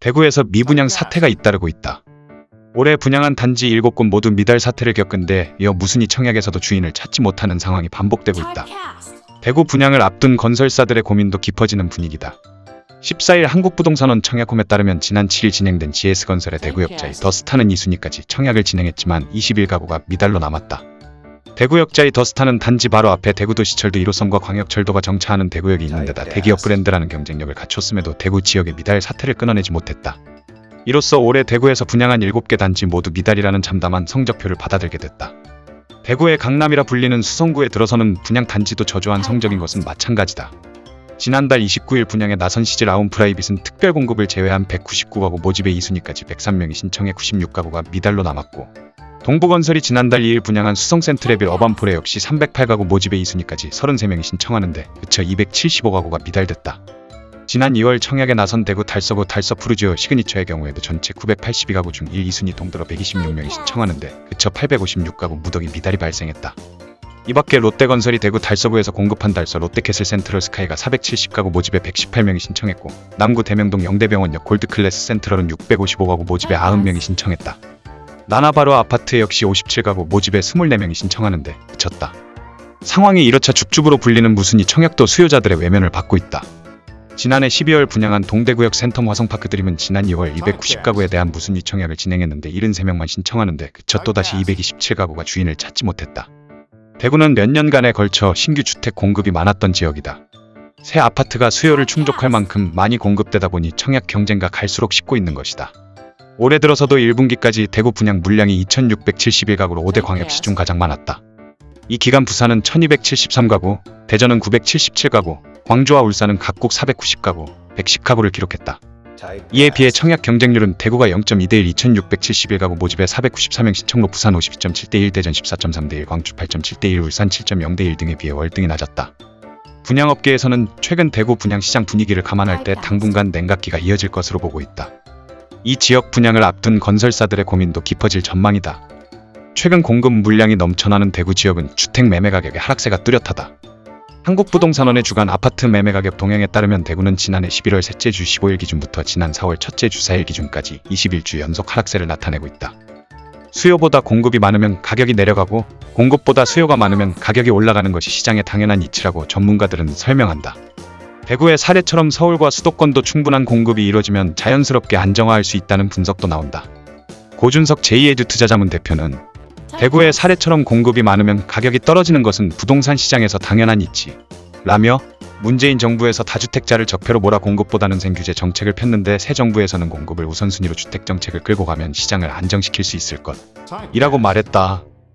대구에서 미분양 사태가 잇따르고 있다. 올해 분양한 단지 7곳 모두 미달 사태를 겪은 데 이어 무순이 청약에서도 주인을 찾지 못하는 상황이 반복되고 있다. 대구 분양을 앞둔 건설사들의 고민도 깊어지는 분위기다. 14일 한국부동산원 청약홈에 따르면 지난 7일 진행된 GS건설의 대구역자의 더스타는 2순위까지 청약을 진행했지만 20일 가구가 미달로 남았다. 대구역자의 더스타는 단지 바로 앞에 대구도시철도 1호선과 광역철도가 정차하는 대구역이 있는 데다 대기업 브랜드라는 경쟁력을 갖췄음에도 대구 지역의 미달 사태를 끊어내지 못했다. 이로써 올해 대구에서 분양한 7개 단지 모두 미달이라는 참담한 성적표를 받아들게 됐다. 대구의 강남이라 불리는 수성구에 들어서는 분양 단지도 저조한 성적인 것은 마찬가지다. 지난달 29일 분양에 나선 시지 라온프라이빗은 특별 공급을 제외한 199가구 모집에 2순위까지 103명이 신청해 96가구가 미달로 남았고 동부건설이 지난달 2일 분양한 수성 센트레빌 어반포레 역시 308가구 모집에 2순위까지 33명이 신청하는데 그쳐 275가구가 미달됐다. 지난 2월 청약에 나선 대구 달서구 달서푸르지오 시그니처의 경우에도 전체 982가구 중 1, 2순위 동들어 126명이 신청하는데 그쳐 856가구 무더기 미달이 발생했다. 이 밖에 롯데건설이 대구 달서구에서 공급한 달서 롯데캐슬 센트럴 스카이가 470가구 모집에 118명이 신청했고 남구 대명동 영대병원역 골드클래스 센트럴은 655가구 모집에 90명이 신청했다. 나나바로 아파트 역시 57가구 모집에 24명이 신청하는데 그쳤다. 상황이 이렇자 죽죽으로 불리는 무순이 청약도 수요자들의 외면을 받고 있다. 지난해 12월 분양한 동대구역 센텀 화성파크 드림은 지난 2월 290가구에 대한 무순위 청약을 진행했는데 73명만 신청하는데 그쳐 또다시 227가구가 주인을 찾지 못했다. 대구는 몇 년간에 걸쳐 신규 주택 공급이 많았던 지역이다. 새 아파트가 수요를 충족할 만큼 많이 공급되다 보니 청약 경쟁가 갈수록 식고 있는 것이다. 올해 들어서도 1분기까지 대구 분양 물량이 2,671가구로 5대 광역시 중 가장 많았다. 이 기간 부산은 1,273가구, 대전은 977가구, 광주와 울산은 각국 490가구, 110가구를 기록했다. 이에 비해 청약 경쟁률은 대구가 0.2대 1 2671가구 모집에 494명 신청로 부산 52.7대 1 대전 14.3대 1 광주 8.7대 1 울산 7.0대 1 등에 비해 월등히 낮았다. 분양업계에서는 최근 대구 분양시장 분위기를 감안할 때 당분간 냉각기가 이어질 것으로 보고 있다. 이 지역 분양을 앞둔 건설사들의 고민도 깊어질 전망이다. 최근 공급 물량이 넘쳐나는 대구 지역은 주택 매매 가격의 하락세가 뚜렷하다. 한국부동산원의 주간 아파트 매매 가격 동향에 따르면 대구는 지난해 11월 셋째 주 15일 기준부터 지난 4월 첫째 주 4일 기준까지 21주 연속 하락세를 나타내고 있다. 수요보다 공급이 많으면 가격이 내려가고 공급보다 수요가 많으면 가격이 올라가는 것이 시장의 당연한 이치라고 전문가들은 설명한다. 대구의 사례처럼 서울과 수도권도 충분한 공급이 이뤄지면 자연스럽게 안정화할 수 있다는 분석도 나온다. 고준석 제2에듀 투자자문 대표는 대구의 사례처럼 공급이 많으면 가격이 떨어지는 것은 부동산 시장에서 당연한 이치. 라며 문재인 정부에서 다주택자를 적폐로 몰아 공급보다는 생규제 정책을 폈는데 새 정부에서는 공급을 우선순위로 주택 정책을 끌고 가면 시장을 안정시킬 수 있을 것. 이라고 말했다.